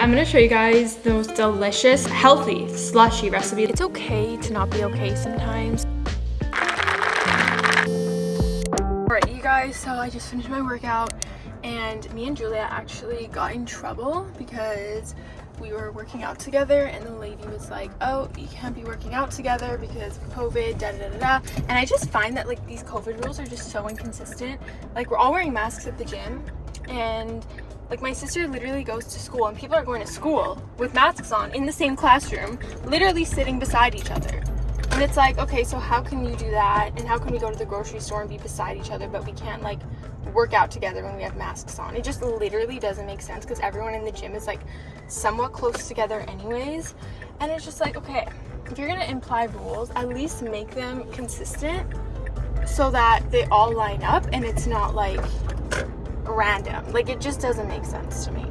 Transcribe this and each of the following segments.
I'm gonna show you guys the most delicious, healthy slushy recipe. It's okay to not be okay sometimes. Alright, you guys, so I just finished my workout and me and Julia actually got in trouble because we were working out together and the lady was like oh you can't be working out together because covid da da da da and i just find that like these covid rules are just so inconsistent like we're all wearing masks at the gym and like my sister literally goes to school and people are going to school with masks on in the same classroom, literally sitting beside each other. And it's like, okay, so how can you do that? And how can we go to the grocery store and be beside each other, but we can't like work out together when we have masks on? It just literally doesn't make sense because everyone in the gym is like somewhat close together anyways. And it's just like, okay, if you're gonna imply rules, at least make them consistent so that they all line up and it's not like random. Like it just doesn't make sense to me.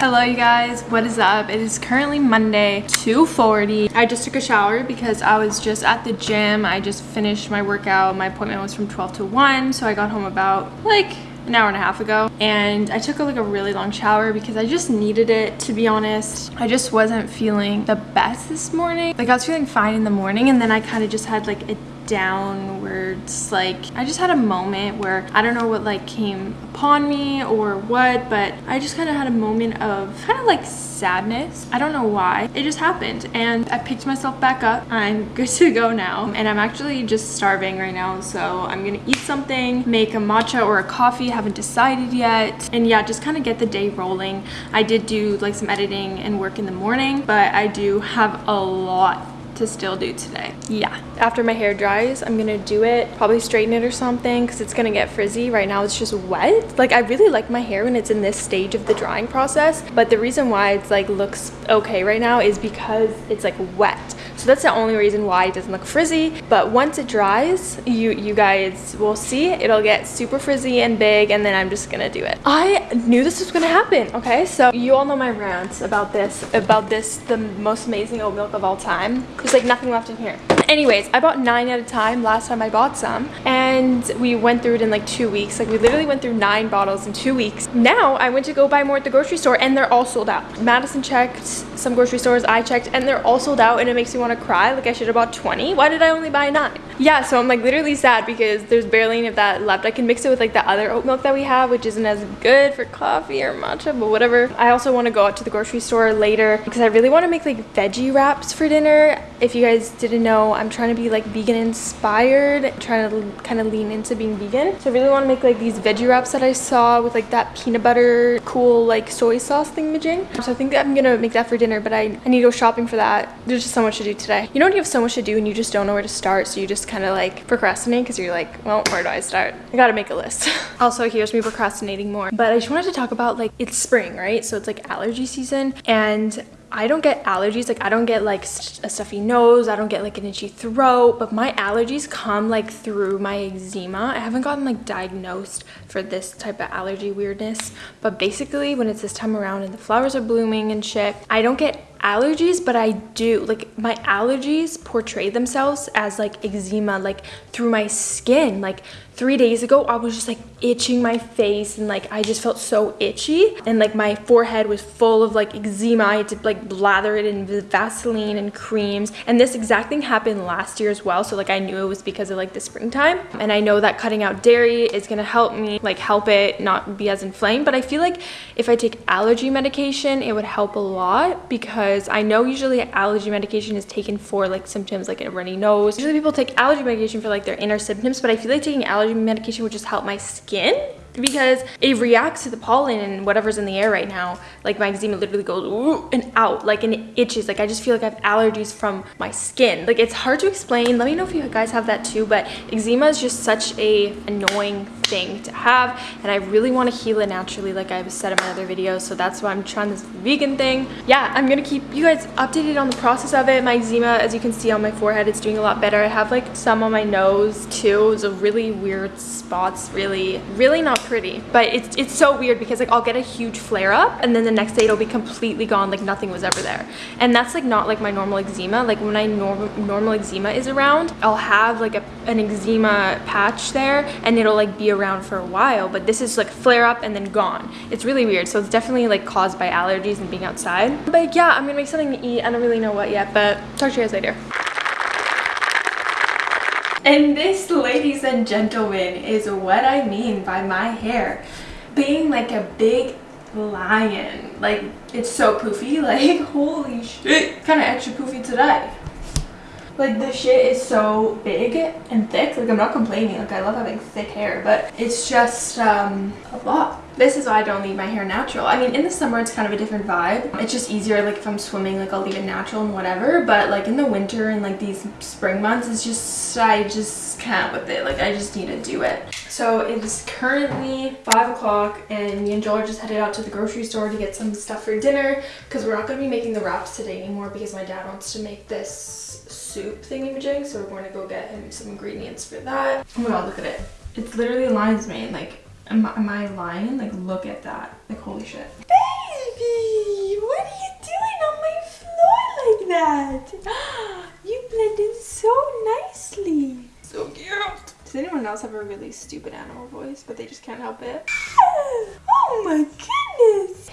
Hello you guys, what is up? It is currently Monday, 2.40. I just took a shower because I was just at the gym. I just finished my workout. My appointment was from 12 to 1, so I got home about like an hour and a half ago and I took a, like a really long shower because I just needed it to be honest I just wasn't feeling the best this morning like I was feeling fine in the morning and then I kind of just had like a downwards like I just had a moment where I don't know what like came upon me or what but I just kind of had a moment of kind of like sadness. I don't know why. It just happened and I picked myself back up. I'm good to go now and I'm actually just starving right now so I'm gonna eat something make a matcha or a coffee. Haven't decided yet. And yeah just kind of get the day rolling. I did do like some editing and work in the morning but I do have a lot to still do today. Yeah. After my hair dries, I'm gonna do it, probably straighten it or something because it's gonna get frizzy. Right now it's just wet. Like I really like my hair when it's in this stage of the drying process. But the reason why it's like looks okay right now is because it's like wet. So that's the only reason why it doesn't look frizzy. But once it dries, you, you guys will see it'll get super frizzy and big and then I'm just gonna do it. I knew this was gonna happen, okay? So you all know my rants about this, about this, the most amazing oat milk of all time. There's like nothing left in here. Anyways, I bought nine at a time last time I bought some and we went through it in like two weeks. Like we literally went through nine bottles in two weeks. Now I went to go buy more at the grocery store and they're all sold out. Madison checked some grocery stores, I checked and they're all sold out and it makes me want to cry. Like I should have bought 20. Why did I only buy nine? Yeah, so I'm like literally sad because there's barely any of that left. I can mix it with like the other oat milk that we have, which isn't as good for coffee or matcha, but whatever. I also want to go out to the grocery store later because I really want to make like veggie wraps for dinner. If you guys didn't know, I'm trying to be like vegan inspired, trying to kind of lean into being vegan. So I really want to make like these veggie wraps that I saw with like that peanut butter cool like soy sauce thingamajig. So I think I'm gonna make that for dinner, but I, I need to go shopping for that. There's just so much to do today. You know when you have so much to do and you just don't know where to start, so you just kind of like procrastinate because you're like, well, where do I start? I gotta make a list. also, here's me procrastinating more. But I just wanted to talk about like, it's spring, right? So it's like allergy season and I don't get allergies like I don't get like a stuffy nose I don't get like an itchy throat but my allergies come like through my eczema. I haven't gotten like diagnosed for this type of allergy weirdness but basically when it's this time around and the flowers are blooming and shit I don't get allergies but i do. Like my allergies portray themselves as like eczema like through my skin. Like three days ago i was just like itching my face and like i just felt so itchy. And like my forehead was full of like eczema. I had to like blather it in vaseline and creams. And this exact thing happened last year as well. So like i knew it was because of like the springtime. And i know that cutting out dairy is gonna help me like help it not be as inflamed. But i feel like if i take allergy medication it would help a lot because because I know usually allergy medication is taken for like symptoms like a runny nose. Usually people take allergy medication for like their inner symptoms, but I feel like taking allergy medication would just help my skin because it reacts to the pollen and whatever's in the air right now. Like my eczema literally goes and out, like and it itches. Like I just feel like I have allergies from my skin. Like it's hard to explain. Let me know if you guys have that too, but eczema is just such a annoying thing to have and I really want to heal it naturally like I've said in my other videos so that's why I'm trying this vegan thing yeah I'm gonna keep you guys updated on the process of it my eczema as you can see on my forehead it's doing a lot better I have like some on my nose too it's a really weird spots really really not pretty. But it's, it's so weird because like I'll get a huge flare up and then the next day it'll be completely gone like nothing was ever there. And that's like not like my normal eczema. Like when my normal normal eczema is around, I'll have like a, an eczema patch there and it'll like be around for a while. But this is like flare up and then gone. It's really weird. So it's definitely like caused by allergies and being outside. But yeah, I'm gonna make something to eat. I don't really know what yet, but talk to you guys later. And this, ladies and gentlemen, is what I mean by my hair being like a big lion. Like, it's so poofy. Like, holy shit. Kind of extra poofy today. Like, the shit is so big and thick. Like, I'm not complaining. Like, I love having thick hair, but it's just um, a lot. This is why I don't leave my hair natural. I mean, in the summer, it's kind of a different vibe. It's just easier, like, if I'm swimming, like, I'll leave it natural and whatever. But, like, in the winter and, like, these spring months, it's just, I just can't with it. Like, I just need to do it. So, it is currently 5 o'clock, and me and Joel are just headed out to the grocery store to get some stuff for dinner, because we're not going to be making the wraps today anymore, because my dad wants to make this soup thingy-majig, so we're going to go get him some ingredients for that. Oh my god, look at it. It's literally lion's mane, like, Am, am I lying? Like, look at that. Like, holy shit. Baby, what are you doing on my floor like that? You blended so nicely. So cute. Does anyone else have a really stupid animal voice, but they just can't help it? Oh my goodness.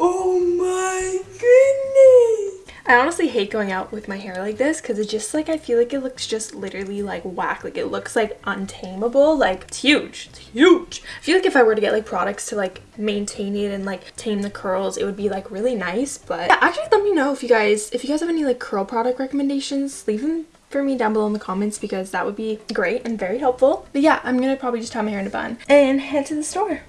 Oh my goodness. I honestly hate going out with my hair like this because it's just like I feel like it looks just literally like whack. Like it looks like untamable. Like it's huge. It's huge. I feel like if I were to get like products to like maintain it and like tame the curls it would be like really nice but yeah, actually let me know if you guys if you guys have any like curl product recommendations leave them for me down below in the comments because that would be great and very helpful. But yeah I'm gonna probably just tie my hair in a bun and head to the store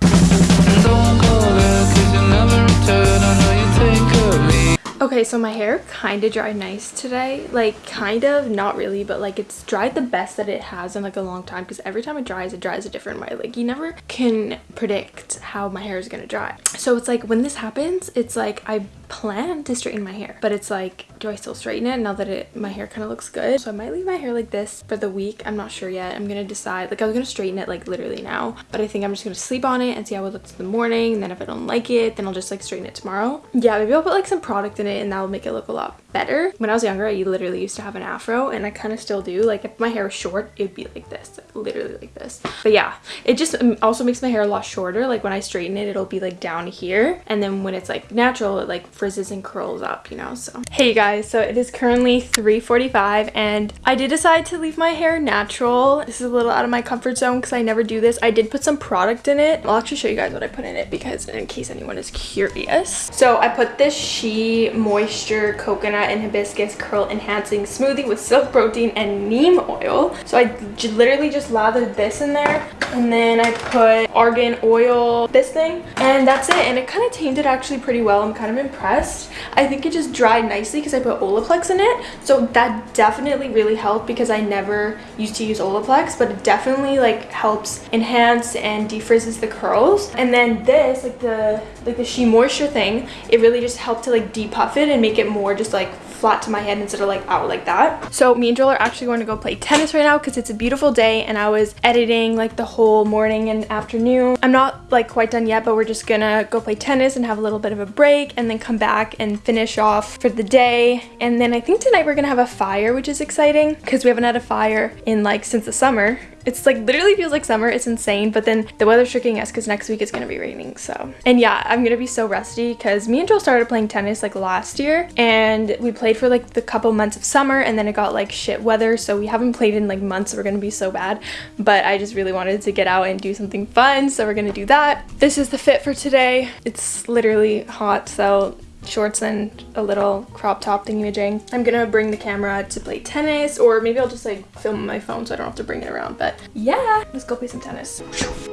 Okay, so my hair kind of dried nice today. Like, kind of, not really, but like it's dried the best that it has in like a long time because every time it dries, it dries a different way. Like, you never can predict how my hair is gonna dry. So it's like when this happens, it's like I plan to straighten my hair, but it's like, do I still straighten it now that it my hair kind of looks good? So I might leave my hair like this for the week. I'm not sure yet. I'm gonna decide. Like, I was gonna straighten it like literally now, but I think I'm just gonna sleep on it and see how it looks in the morning. And then if I don't like it, then I'll just like straighten it tomorrow. Yeah, maybe I'll put like some product in it and that will make it look a lot better. When I was younger, I literally used to have an afro and I kind of still do. Like if my hair was short, it'd be like this, literally like this. But yeah, it just also makes my hair a lot shorter. Like when I straighten it, it'll be like down here. And then when it's like natural, it like frizzes and curls up, you know? So hey guys, so it is currently 3.45 and I did decide to leave my hair natural. This is a little out of my comfort zone because I never do this. I did put some product in it. I'll actually show you guys what I put in it because in case anyone is curious. So I put this SheaMoisture Coconut and Hibiscus Curl Enhancing Smoothie with Silk Protein and Neem Oil. So I literally just lathered this in there and then I put argan oil, this thing, and that's it. And it kind of tamed it actually pretty well. I'm kind of impressed. I think it just dried nicely because I put Olaplex in it. So that definitely really helped because I never used to use Olaplex, but it definitely like helps enhance and defrizzes the curls. And then this, like the like the SheaMoisture thing, it really just helped to like depuff it and make it more just like flat to my head instead of like out like that. So me and Joel are actually going to go play tennis right now because it's a beautiful day and I was editing like the whole morning and afternoon. I'm not like quite done yet, but we're just gonna go play tennis and have a little bit of a break and then come back and finish off for the day. And then I think tonight we're gonna have a fire, which is exciting because we haven't had a fire in like since the summer it's like literally feels like summer. It's insane. But then the weather's tricking us because next week it's going to be raining. So, and yeah, I'm going to be so rusty because me and Joel started playing tennis like last year and we played for like the couple months of summer and then it got like shit weather. So we haven't played in like months. So we're going to be so bad. But I just really wanted to get out and do something fun. So we're going to do that. This is the fit for today. It's literally hot. So shorts and a little crop top thingy majing. I'm gonna bring the camera to play tennis or maybe I'll just like film on my phone so I don't have to bring it around. But yeah, let's go play some tennis.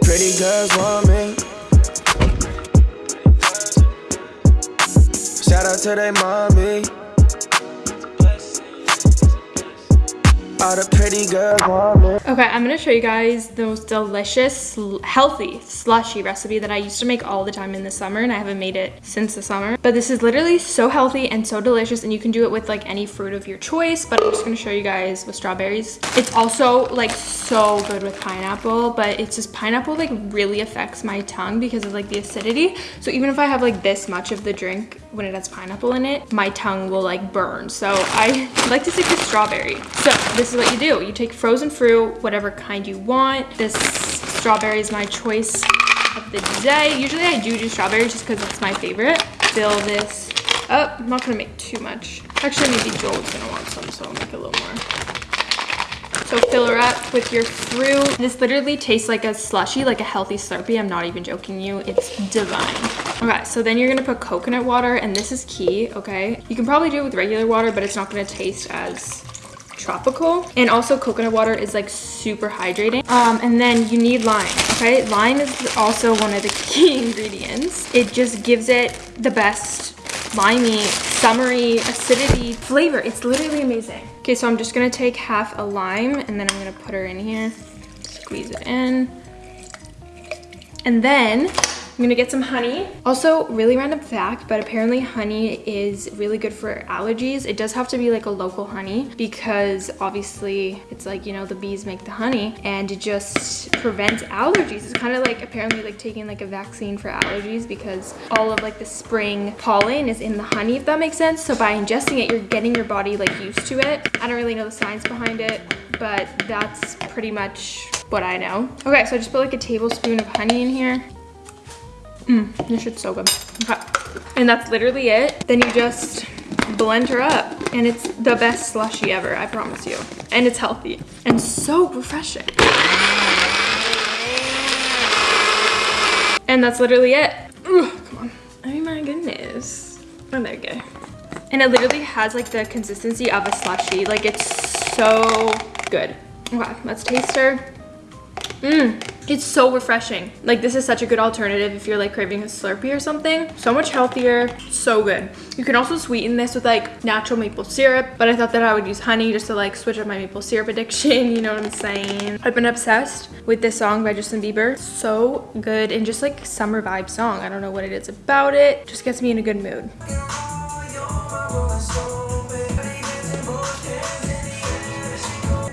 Pretty girls want me. Shout out to their mommy. All the pretty girls Okay, I'm gonna show you guys the most delicious, healthy slushy recipe that I used to make all the time in the summer and I haven't made it since the summer. But this is literally so healthy and so delicious and you can do it with like any fruit of your choice, but I'm just gonna show you guys with strawberries. It's also like so good with pineapple, but it's just pineapple like really affects my tongue because of like the acidity. So even if I have like this much of the drink when it has pineapple in it, my tongue will like burn. So I like to stick to strawberry. So this is what you do. You take frozen fruit, whatever kind you want. This strawberry is my choice of the day. Usually I do do strawberries just because it's my favorite. Fill this up. I'm not gonna make too much. Actually, maybe Joel's gonna want some, so I'll make a little more. So fill her up with your fruit. This literally tastes like a slushy, like a healthy Slurpee. I'm not even joking you. It's divine. Okay, so then you're gonna put coconut water, and this is key, okay? You can probably do it with regular water, but it's not gonna taste as tropical. And also coconut water is like super hydrating. Um, and then you need lime, okay? Lime is also one of the key ingredients. It just gives it the best limey, summery, acidity flavor. It's literally amazing. Okay, so I'm just gonna take half a lime and then I'm gonna put her in here, squeeze it in. And then I'm gonna get some honey. Also, really random fact, but apparently honey is really good for allergies. It does have to be like a local honey because obviously it's like, you know, the bees make the honey and it just prevents allergies. It's kind of like apparently like taking like a vaccine for allergies because all of like the spring pollen is in the honey, if that makes sense. So by ingesting it, you're getting your body like used to it. I don't really know the science behind it, but that's pretty much what I know. Okay, so I just put like a tablespoon of honey in here. Mmm, this shit's so good. Okay. And that's literally it. Then you just blend her up and it's the best slushy ever, I promise you. And it's healthy and so refreshing. And that's literally it. Ugh, come on. Oh my goodness. Oh, there we go. And it literally has like the consistency of a slushy. Like it's so good. Okay, let's taste her. Mmm. It's so refreshing. Like this is such a good alternative if you're like craving a Slurpee or something. So much healthier, so good. You can also sweeten this with like natural maple syrup, but I thought that I would use honey just to like switch up my maple syrup addiction, you know what I'm saying? I've been obsessed with this song by Justin Bieber. So good and just like summer vibe song. I don't know what it is about it. Just gets me in a good mood.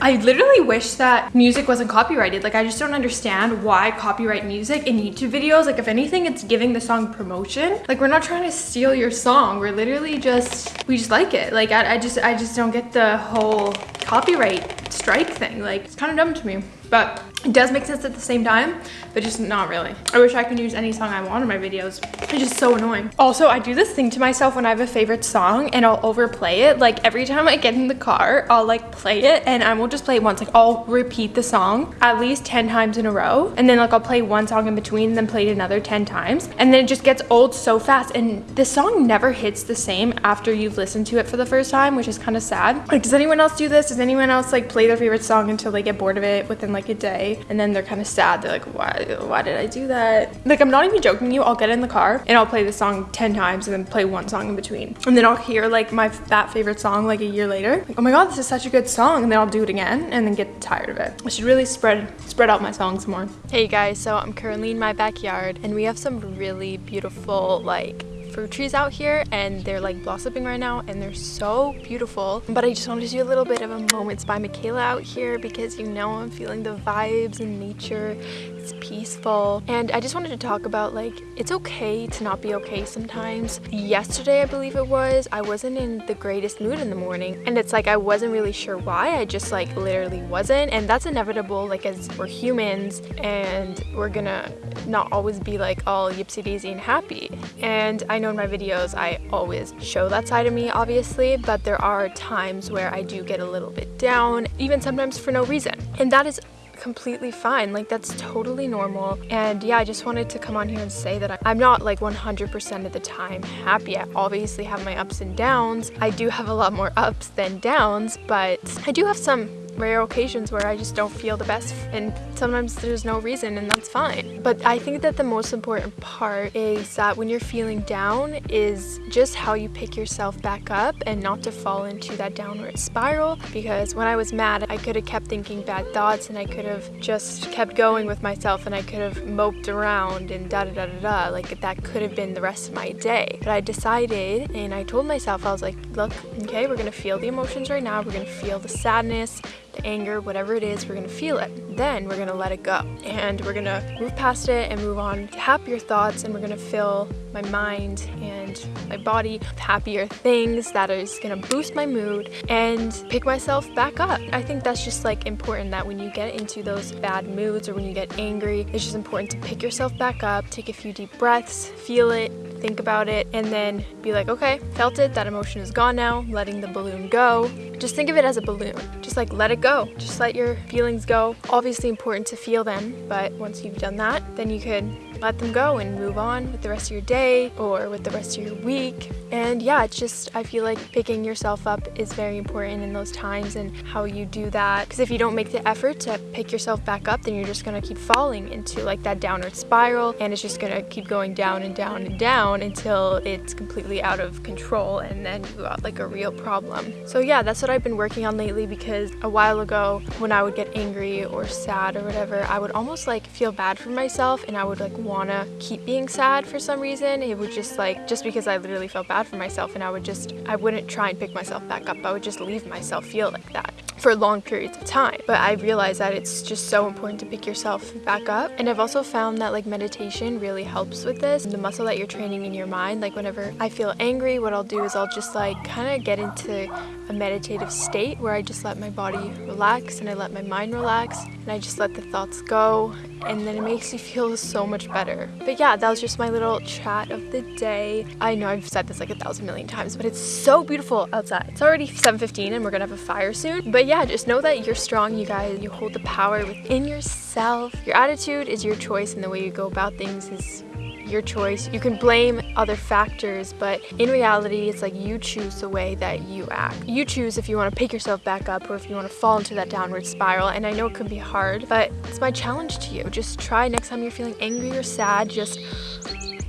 I literally wish that music wasn't copyrighted. Like, I just don't understand why copyright music in YouTube videos. Like, if anything, it's giving the song promotion. Like, we're not trying to steal your song. We're literally just, we just like it. Like, I, I just, I just don't get the whole copyright strike thing. Like, it's kind of dumb to me. But it does make sense at the same time, but just not really. I wish I could use any song I want in my videos. It's just so annoying. Also, I do this thing to myself when I have a favorite song and I'll overplay it. Like every time I get in the car, I'll like play it and I won't just play it once. Like I'll repeat the song at least 10 times in a row. And then like I'll play one song in between and then play it another 10 times. And then it just gets old so fast. And the song never hits the same after you've listened to it for the first time, which is kind of sad. Like, does anyone else do this? Does anyone else like play their favorite song until they get bored of it within like a day? And then they're kind of sad they're like why why did i do that? Like i'm not even joking you i'll get in the car and i'll play the song 10 times and then play one song in between. And then i'll hear like my that favorite song like a year later. Like, oh my god this is such a good song and then i'll do it again and then get tired of it. I should really spread spread out my songs more. Hey guys so i'm currently in my backyard and we have some really beautiful like fruit trees out here and they're like blossoming right now and they're so beautiful. But I just wanted to do a little bit of a Moments by Michaela out here because you know I'm feeling the vibes and nature. It's peaceful. And I just wanted to talk about like, it's okay to not be okay sometimes. Yesterday, I believe it was, I wasn't in the greatest mood in the morning. And it's like, I wasn't really sure why. I just like literally wasn't. And that's inevitable like as we're humans and we're gonna not always be like all yipsy daisy and happy. And I know in my videos I always show that side of me obviously, but there are times where I do get a little bit down, even sometimes for no reason. And that is completely fine. Like that's totally normal. And yeah I just wanted to come on here and say that I'm not like 100% of the time happy. I obviously have my ups and downs. I do have a lot more ups than downs but I do have some rare occasions where I just don't feel the best and sometimes there's no reason and that's fine. But I think that the most important part is that when you're feeling down is just how you pick yourself back up and not to fall into that downward spiral because when I was mad I could have kept thinking bad thoughts and I could have just kept going with myself and I could have moped around and da da da da da like that could have been the rest of my day. But I decided and I told myself I was like look okay we're gonna feel the emotions right now we're gonna feel the sadness the anger, whatever it is, we're gonna feel it. Then we're gonna let it go. And we're gonna move past it and move on to happier thoughts and we're gonna fill my mind and my body with happier things that is gonna boost my mood and pick myself back up. I think that's just like important that when you get into those bad moods or when you get angry, it's just important to pick yourself back up, take a few deep breaths, feel it, think about it, and then be like, okay, felt it, that emotion is gone now, letting the balloon go. Just think of it as a balloon. Just like let it go. Just let your feelings go. Obviously important to feel them, but once you've done that, then you could let them go and move on with the rest of your day or with the rest of your week. And yeah, it's just, I feel like picking yourself up is very important in those times and how you do that. Because if you don't make the effort to pick yourself back up, then you're just gonna keep falling into like that downward spiral and it's just gonna keep going down and down and down until it's completely out of control and then you got like a real problem. So yeah, that's what I've been working on lately because a while ago when I would get angry or sad or whatever, I would almost like feel bad for myself and I would like want to keep being sad for some reason. It would just like, just because I literally felt bad for myself and I would just, I wouldn't try and pick myself back up. I would just leave myself feel like that for long periods of time. But I realized that it's just so important to pick yourself back up. And I've also found that like meditation really helps with this. The muscle that you're training in your mind, like whenever I feel angry, what I'll do is I'll just like kind of get into a meditative state where I just let my body relax and I let my mind relax and I just let the thoughts go and then it makes you feel so much better. But yeah, that was just my little chat of the day. I know I've said this like a thousand million times, but it's so beautiful outside. It's already 7.15 and we're gonna have a fire soon. But yeah, just know that you're strong, you guys. You hold the power within yourself. Your attitude is your choice and the way you go about things is your choice. You can blame other factors, but in reality, it's like you choose the way that you act. You choose if you want to pick yourself back up or if you want to fall into that downward spiral. And I know it can be hard, but it's my challenge to you. Just try next time you're feeling angry or sad, just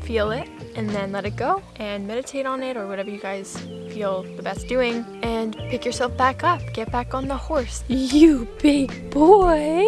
feel it and then let it go and meditate on it or whatever you guys feel the best doing and pick yourself back up. Get back on the horse. You big boy.